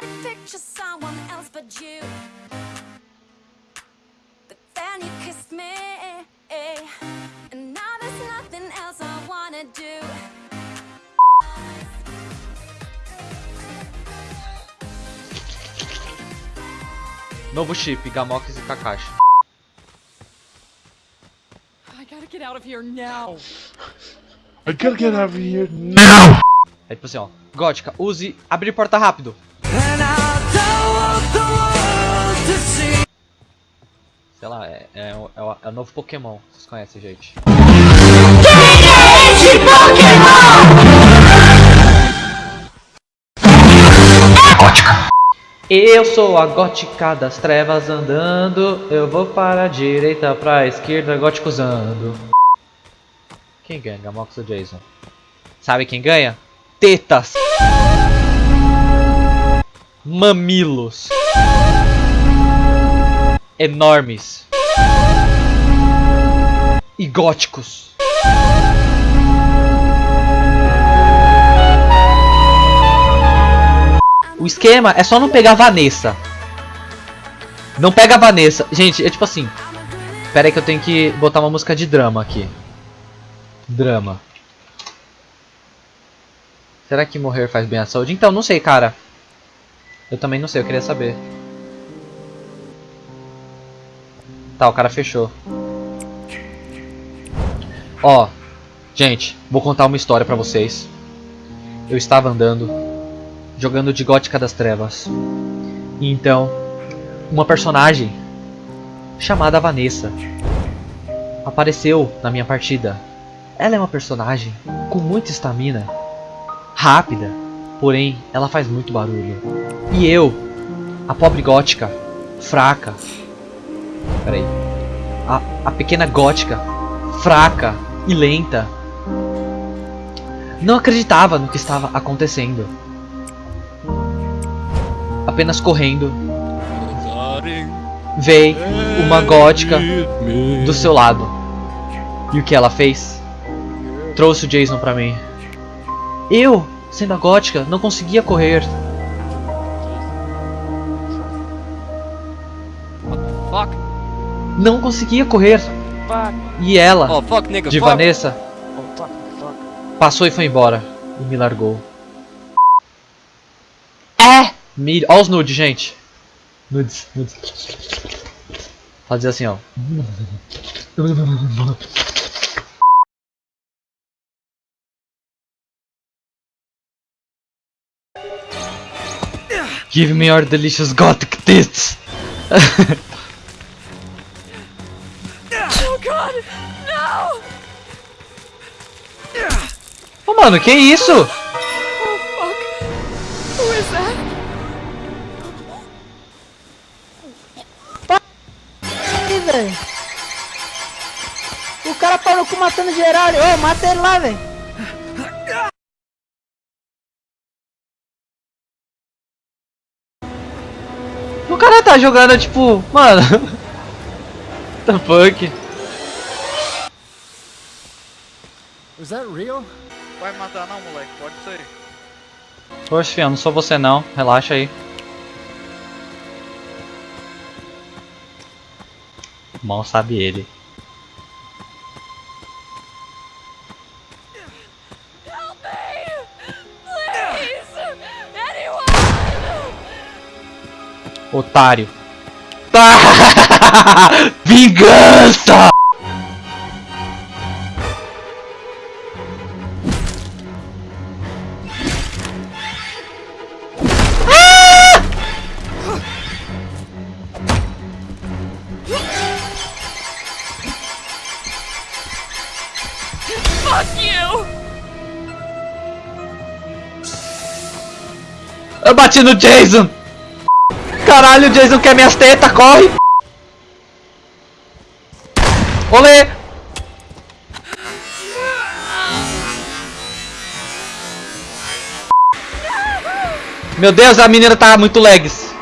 to picture someone else but you. But then you kissed me, and now there's nothing else I wanna do. Novo chip, Gamox e Kakashi. I gotta get out of here now. I gotta get out of here now! É tipo assim, ó. Gótica, use abrir porta rápido. Lá, é, é, o- é, o- é novo Pokémon. Vocês conhecem, gente. Eu sou a gótica das trevas andando. Eu vou para a direita, pra esquerda, gótico usando. Quem ganha, Gamox ou Jason? Sabe quem ganha? Tetas! Mamilos! Enormes! E góticos! O esquema é só não pegar a Vanessa. Não pega a Vanessa. Gente, é tipo assim. Pera aí que eu tenho que botar uma música de drama aqui. Drama. Será que morrer faz bem à saúde? Então, não sei, cara. Eu também não sei, eu queria saber. Tá, o cara fechou. Ó, gente, vou contar uma história pra vocês. Eu estava andando, jogando de Gótica das Trevas. E então, uma personagem chamada Vanessa apareceu na minha partida. Ela é uma personagem com muita estamina, rápida, porém ela faz muito barulho. E eu, a pobre gótica, fraca. Peraí. A, a pequena gótica, fraca e lenta, não acreditava no que estava acontecendo. Apenas correndo, veio uma gótica do seu lado. E o que ela fez? Trouxe o Jason pra mim. Eu, sendo a gótica, não conseguia correr. Não conseguia correr. E ela, Oh, fuck, nigga. de fuck. Vanessa, Oh, fuck, fuck. passou e foi embora. E me largou. É! Me... Ó os nudes, gente. Nudes, nudes. Fazer assim, ó. Give me your delicious gothic tits. God. No. Ô, mano, que isso? Oh, fuck. Who is that? Ih, velho. O cara parou com matando geral. Ô, mata ele lá, velho. O cara tá jogando, tipo, mano. the fuck? Is that real? Vai matar não, moleque, pode ser. Poxa, filho, não sou você não. Relaxa aí. Mal sabe ele. Help me! Please! Anyone! Otário. Vingança! Eu bati no Jason! Caralho, o Jason quer minhas tetas, corre! Olê! Meu Deus, a menina tá muito legs.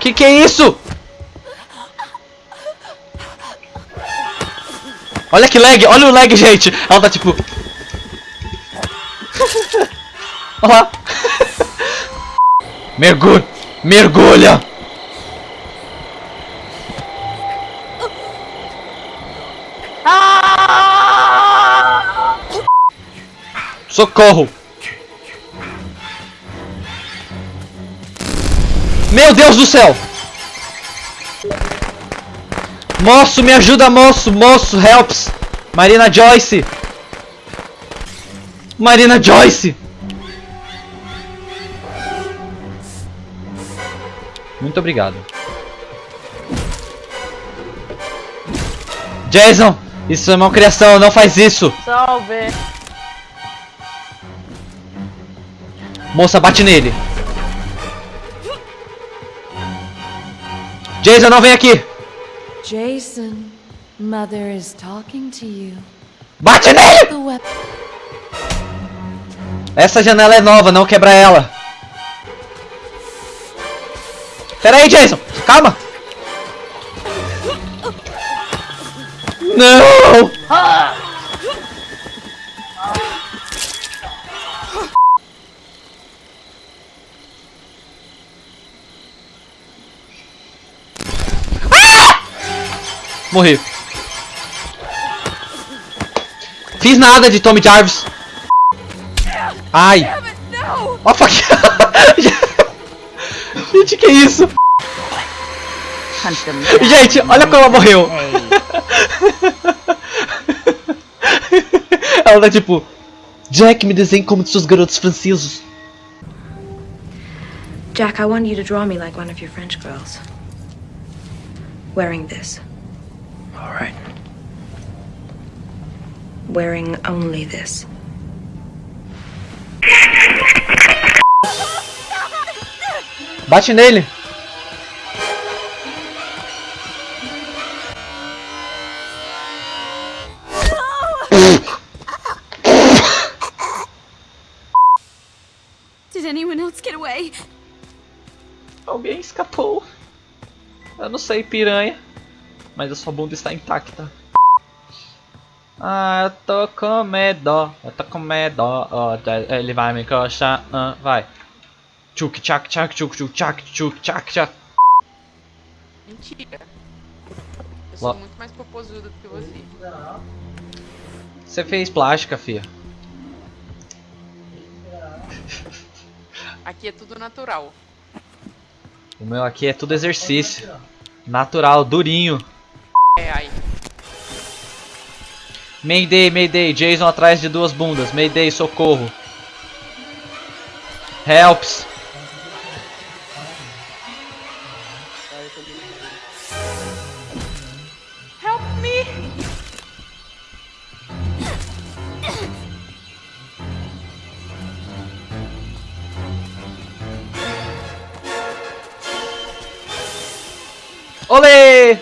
Que que é isso? Olha que lag, olha o lag, gente. Ela tá tipo... Olha lá. Mergulha! Mergulha! Socorro! Meu Deus do céu! Moço, me ajuda, moço! Moço, helps! Marina Joyce! Marina Joyce! Muito obrigado. Jason! Isso é uma criação, não faz isso! Salve! Moça, bate nele! Jason, não vem aqui! Jason, Mother is talking to you. Bate nele! Essa janela é nova, não quebra ela. Pera aí, Jason. Calma. Não! Ah! Morri. Fiz nada de Tommy Jarvis. Ai! A faquinha! Gente, que isso? Gente, olha como ela morreu! ela tá tipo... Jack, me desenhe como de seus garotos franceses. Jack, I want you to draw me like one of your French girls. Wearing this. All right. Wearing only this. Bate nele! Did anyone else get away? Alguém escapou. Eu não sei, piranha. Mas a sua bunda está intacta. Ah, eu tô com medo. Eu tô com medo. ó, tá, ele vai me coxar. ah, vai. Tchuk tchak tchak tchuk tchuk tchak tchuk tchak tchak. Mentira. Eu sou Lá. muito mais popozuda do que você. Você fez plástica, fia. Aqui é tudo natural. O meu aqui é tudo exercício. Natural, durinho. É, aí. Mayday, Mayday, Jason atrás de duas bundas. Mayday, socorro. Helps. Olê!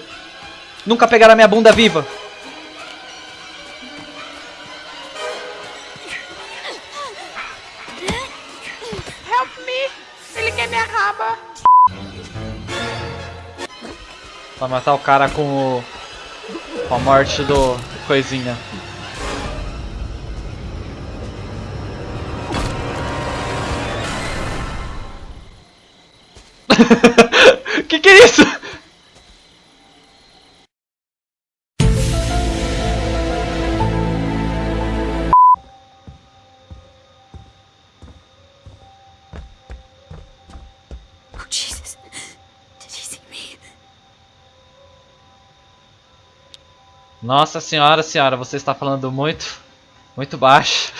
Nunca pegaram a minha bunda viva. Help me! Ele quer minha raba! Pra matar o cara com o... Com a morte do... Coisinha. que que é isso? Nossa senhora, senhora, você está falando muito, muito baixo.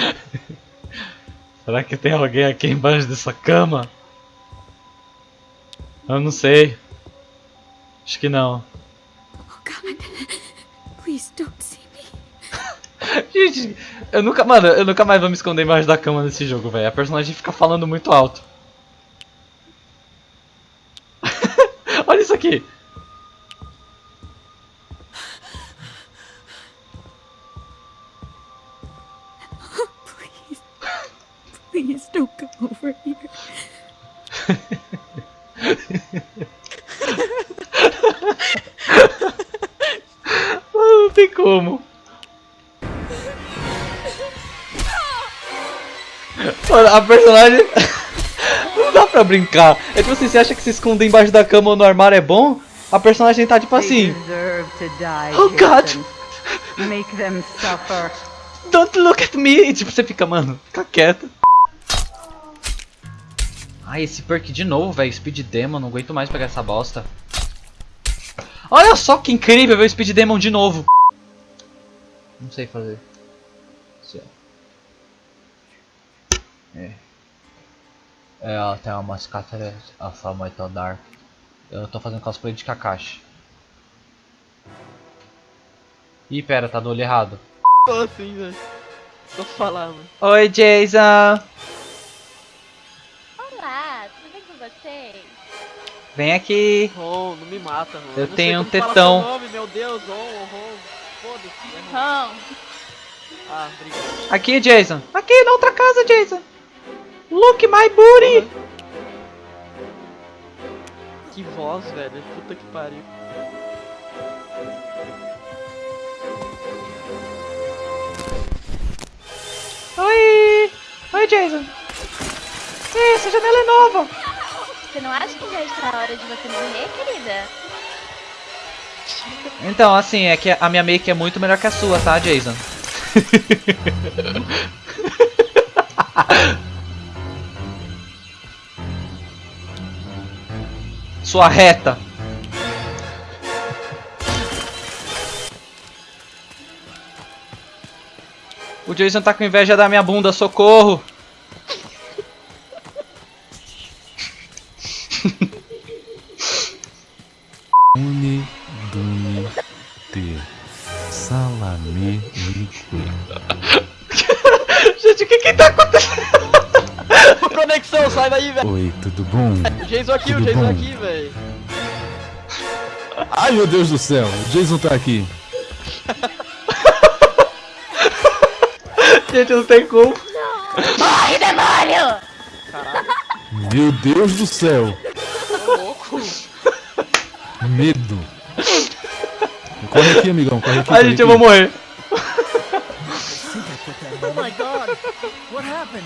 Será que tem alguém aqui embaixo dessa cama? Eu não sei. Acho que não. Oh, God. Please don't see me. Gente, eu nunca, mano, eu nunca mais vou me esconder embaixo da cama nesse jogo, velho. A personagem fica falando muito alto. Como. Mano, a personagem. Não dá pra brincar. É tipo assim, você acha que se esconder embaixo da cama ou no armário é bom? A personagem tá tipo assim. Oh God! Make them suffer. Don't look at me! E tipo, você fica, mano, fica quieto. Ai, esse perk de novo, velho. Speed Demon, não aguento mais pegar essa bosta. Olha só que incrível ver o Speed Demon de novo. Não sei fazer. Assim, ó. É. É, ela tem umas cáceres, a forma é tão dark. Eu tô fazendo cosplay de Kakashi. Ih, pera, tá do olho errado. Tô assim, velho. Tô falando. Oi, Jason! Olá, tudo bem com vocês? Vem aqui. Ron, não me mata, Ron. Eu não tenho sei um como tetão. seu nome, meu Deus, Ron, Ron. Foda-se. é Ah, obrigado. Aqui, Jason. Aqui, na outra casa, Jason. Look my booty. Que voz, velho. Puta que pariu. Oi. Oi, Jason. Ih, essa janela é nova. você não acha que já está na hora de você morrer, querida? Então, assim, é que a minha make é muito melhor que a sua, tá, Jason? Sua reta. O Jason tá com inveja da minha bunda, socorro! Salame, lique. Gente, o que que tá acontecendo? Conexão, sai daí, velho. Oi, tudo bom? O Jason aqui, o Tudo Jason bom? aqui, velho. Ai, meu Deus do céu, o Jason tá aqui. Gente, não tem como. Morre, demônio! Meu Deus do céu. Medo. Corre aqui, amigão, corre aqui. Ai, corre gente, eu aqui. vou morrer. Oh my god! What happened?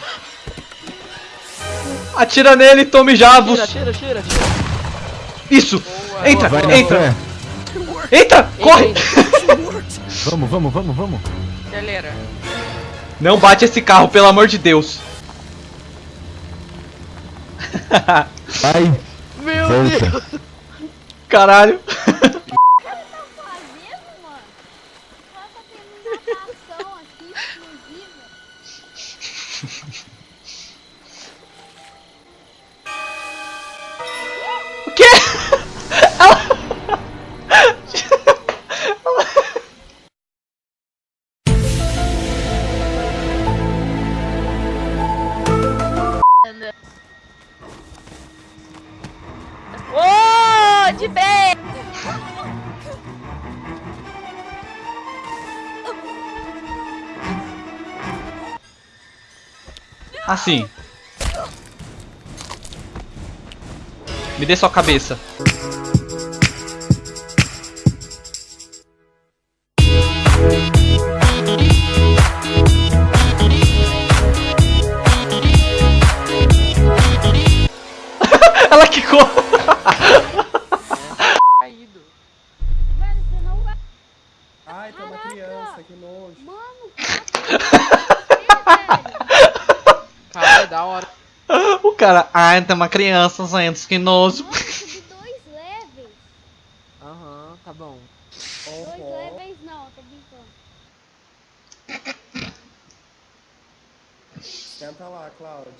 Atira nele, tome javos. Tira, tira, tira, tira. Isso. Entra, Vai na entra. fé. Entra, corre. Vamos, vamos, vamos, vamos. Galera. Não bate esse carro, pelo amor de Deus. Vai, Meu volta. Deus. Caralho. Assim. Me dê sua cabeça. Da hora. O cara, ai, tem uma criança saindo que nojo. Dois levels. Aham, tá bom. Dois levels não, tô brincando. Senta lá, Cláudio.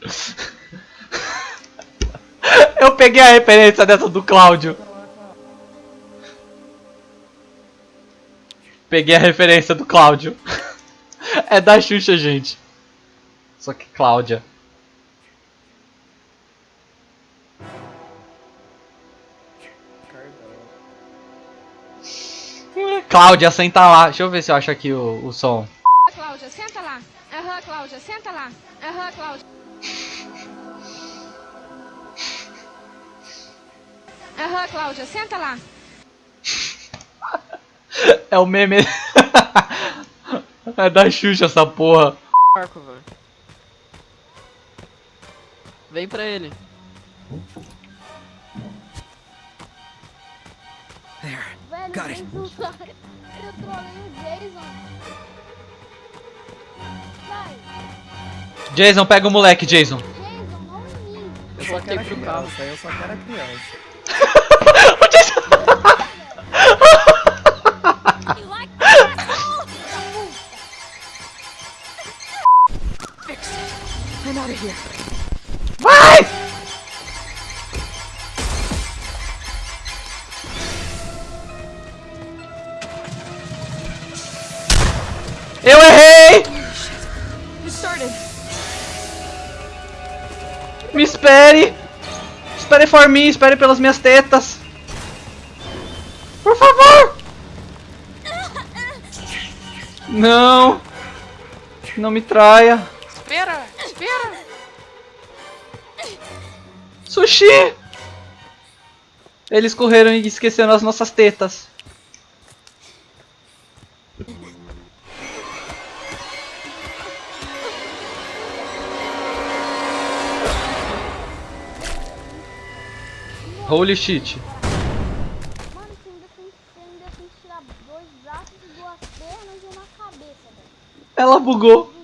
Eu peguei a referência dessa do Cláudio. Peguei a referência do Cláudio. É da Xuxa, gente. Só que Cláudia. Cláudia, senta lá. Deixa eu ver se eu acho aqui o, o som. Cláudia, senta lá. Aham, Cláudia, senta lá. Aham, Cláudia. Aham, Cláudia, senta lá. É o meme. é da Xuxa essa porra. Marco, velho. Vem pra ele. Velho, Got it. Eu trolei o Jason. Vai, Jason, pega o moleque, Jason. Jason, não mim. Eu só quero pro carro. eu só quero a criança. That, asshole? I'm out of here. Vai! Eu errei! Me espere! Espere por mim, espere pelas minhas tetas! Por favor! Não! Não me traia! Sushi! Eles correram e esqueceram as nossas tetas. Holy shit. Mano, você ainda tem, você ainda tem que tirar dois braços duas pernas e uma cabeça, velho. Ela bugou.